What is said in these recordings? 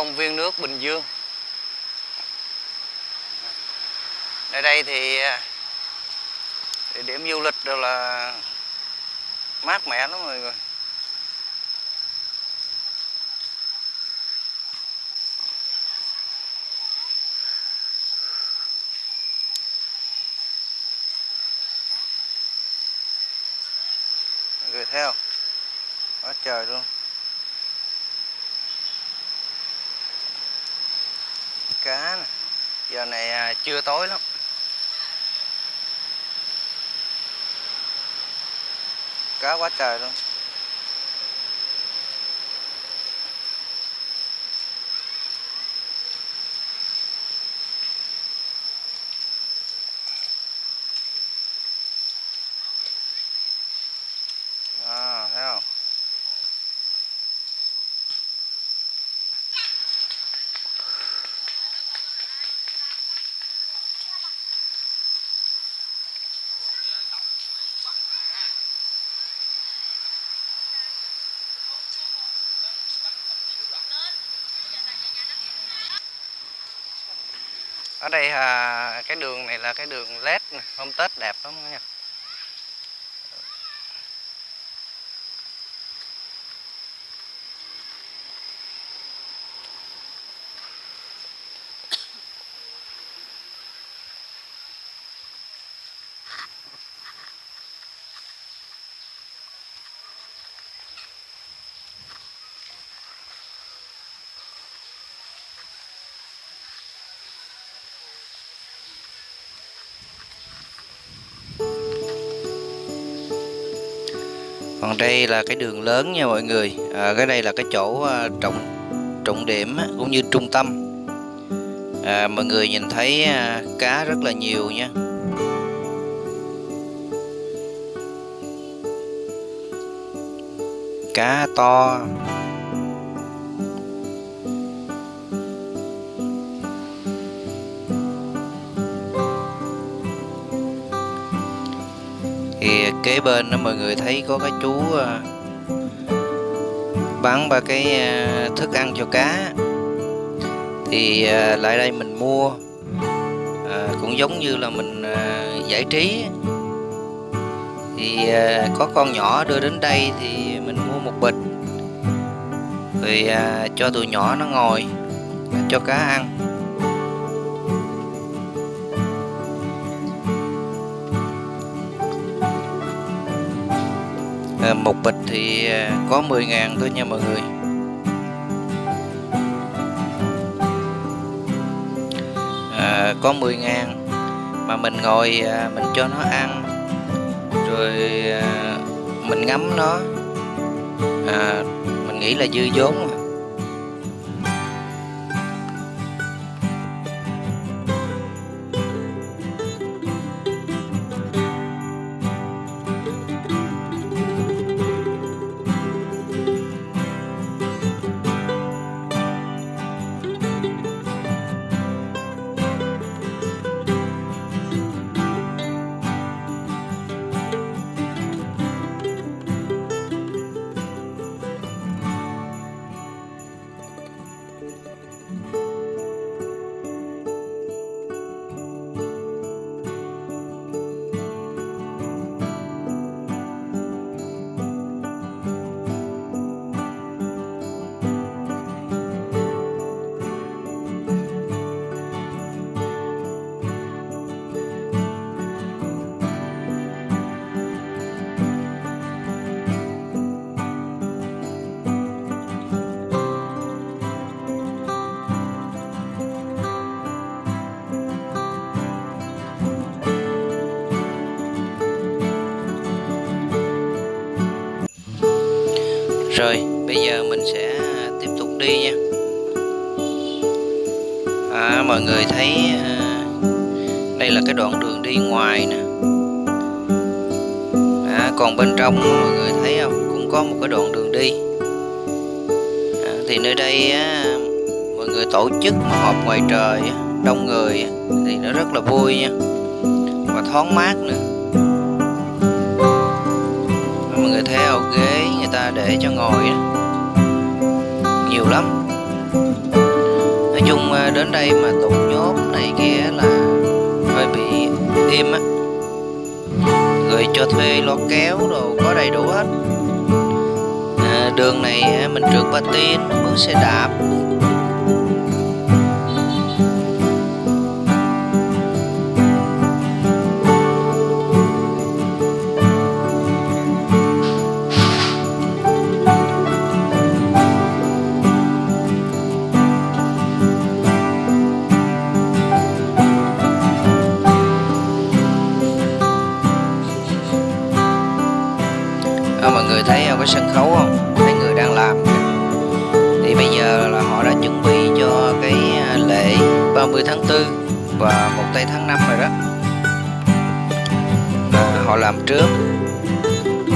công viên nước Bình Dương. Nơi đây thì à, địa điểm du lịch rồi là mát mẻ lắm mọi người. Mọi người thấy không? Quá trời luôn cá nè giờ này à, chưa tối lắm. Cá quá trời luôn à, thấy không ở đây à, cái đường này là cái đường led hôm tết đẹp lắm nha. Còn đây là cái đường lớn nha mọi người. À, cái đây là cái chỗ à, trọng trọng điểm cũng như trung tâm. À, mọi người nhìn thấy à, cá rất là nhiều nha. Cá to. Kìa kế bên đó mọi người thấy có cái chú à, bán ba cái à, thức ăn cho cá. Thì à, lại đây mình mua à, cũng giống như là mình à, giải trí. Thì à, có con nhỏ đưa đến đây thì mình mua một bịch. Rồi à, cho tụi nhỏ nó ngồi cho cá ăn. À, một bịch thì ờ, có 10 ngàn thôi nha mọi người à, có 10 ngàn mà mình ngồi à, mình cho nó ăn rồi à, mình ngắm nó à, mình nghĩ là dư vốn mà. Rồi, bây giờ mình sẽ tiếp tục đi nha. À, mọi người thấy à, đây là cái đoạn đường đi ngoài nè. À, còn bên trong mọi người thấy không? Cũng có một cái đoạn đường đi. À, thì nơi đây á, mọi người tổ chức mà họp ngoài trời đông người thì nó rất là vui nha. Và thoáng mát nữa. Mọi người thấy không? ghế để cho ngồi đó. nhiều lắm. Nói chung à, đến đây mà tụ nhốt này kia là hơi bị im á. Người cho thuê lo kéo đồ có đầy đủ hết. À, đường này mình trượt patin mướn xe đạp.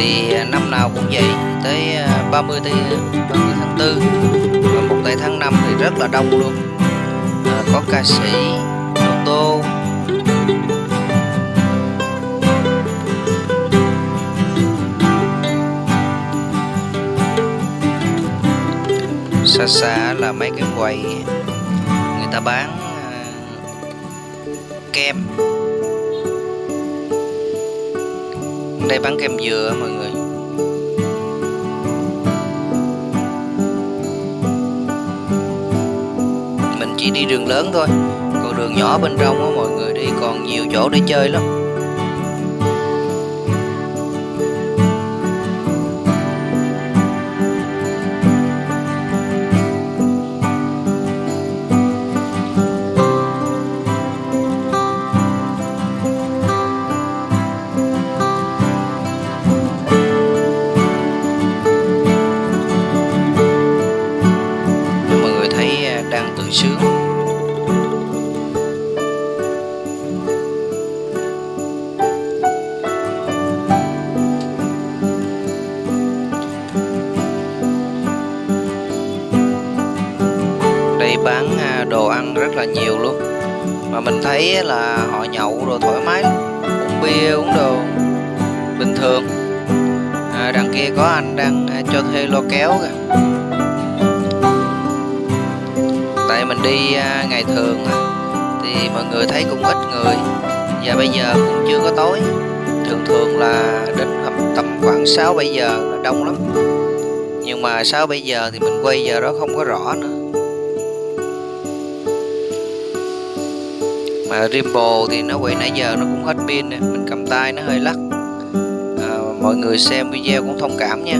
Thì à, năm nào cũng vậy. Tới 30 tây 30 tháng 4 và một tây tháng 5 thì rất là đông luôn. À, có ca sĩ ô tô. Xa xa là mấy cái quầy người ta bán à, kem. Đây bán kem dừa, mọi người. Mình chỉ đi đường lớn thôi, còn đường nhỏ bên trong á, mọi người đi còn nhiều chỗ để chơi lắm. Uống đồ bình thường. À, đằng kia có anh đang à, cho thuê lo kéo kìa. Tại mình đi à, ngày thường à, thì mọi người thấy cũng ít người. Và bây giờ cũng chưa có tối. Thường thường là đến tầm, tầm khoảng 6 7 giờ là đông lắm. Nhưng mà 6 7 giờ thì mình quay giờ đó không có rõ nữa. Mà Rimbo thì nó quay nãy giờ nó cũng hết pin này mình cầm tay nó hơi lắc. À, mọi người xem video cũng thông cảm nha.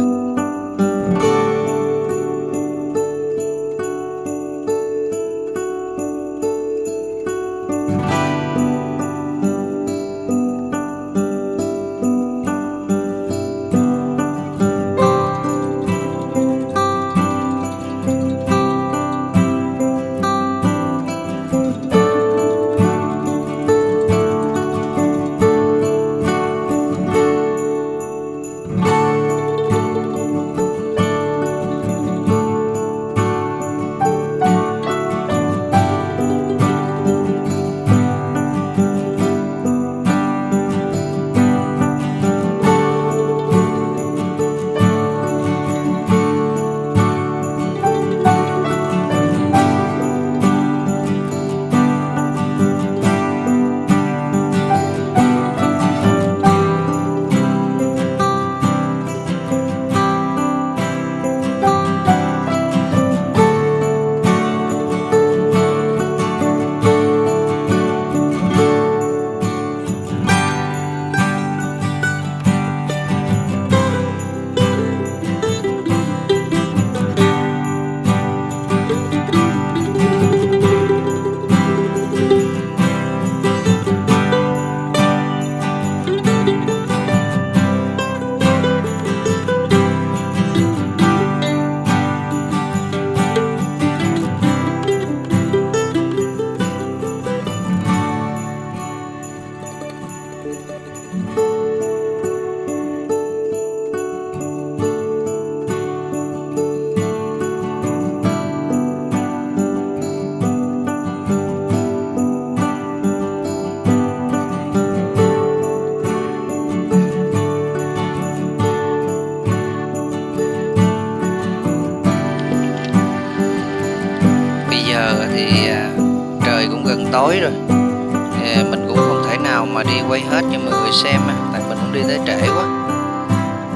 Quay hết cho mọi người xem tại mình cũng đi tới trễ quá.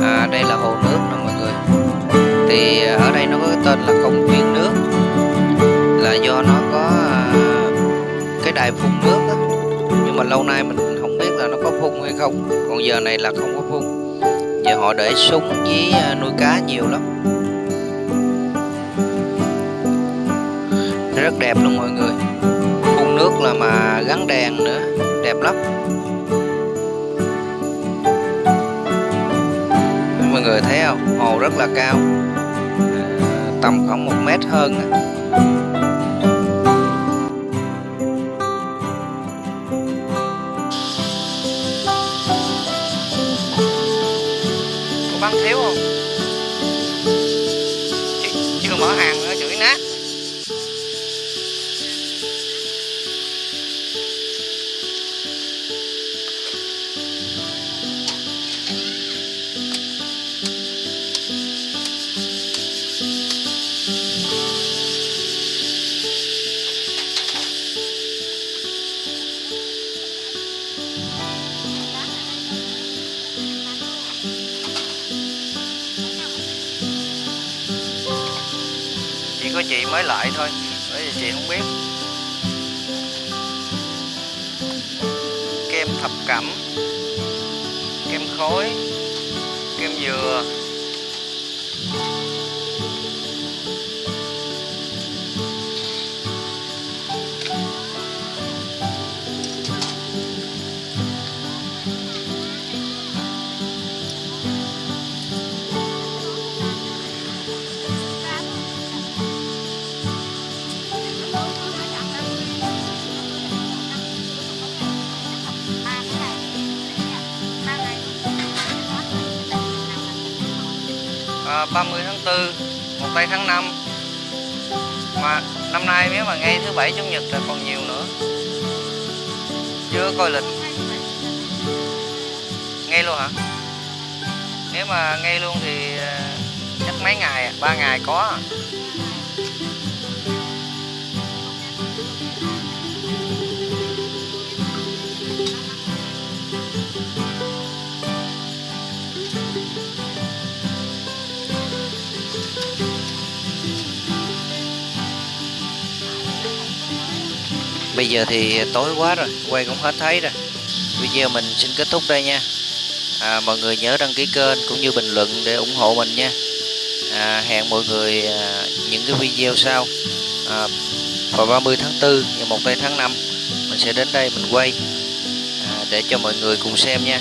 À, đây là hồ nước nè mọi người. Thì ở đây nó có cái tên là công viên nước. Là do nó có à, cái đài phun nước đó. nhưng mà lâu nay mình không biết là nó có phun hay không. Còn giờ này là không có phun. Giờ họ để súng với à, nuôi cá nhiều lắm. Rất đẹp luôn mọi người. Phun nước là mà gắn đèn nữa. Đẹp lắm. Mọi người thấy không? Hồ rất là cao. À, tầm khoảng một mét hơn có bán thiếu không? Chị mới lại thôi. Bởi vì chị không biết. Kem thập cẩm, kem khối kem dừa. 4 một tây tháng 5 mà năm nay nếu mà ngay thứ bảy, chủ nhật là còn nhiều nữa. Chưa coi lịch. Ngay luôn hả? Nếu mà ngay luôn thì à, chắc mấy ngày à? ba ngày có à? Bây giờ thì tối quá rồi, quay cũng hết thấy rồi. Video mình xin kết thúc đây nha. À, mọi người nhớ đăng ký kênh cũng như bình luận để ủng hộ mình nha. À, hẹn mọi người à, những cái video sau. À, vào 30 tháng 4 và 1 tây tháng 5 mình sẽ đến đây mình quay à, để cho mọi người cùng xem nha.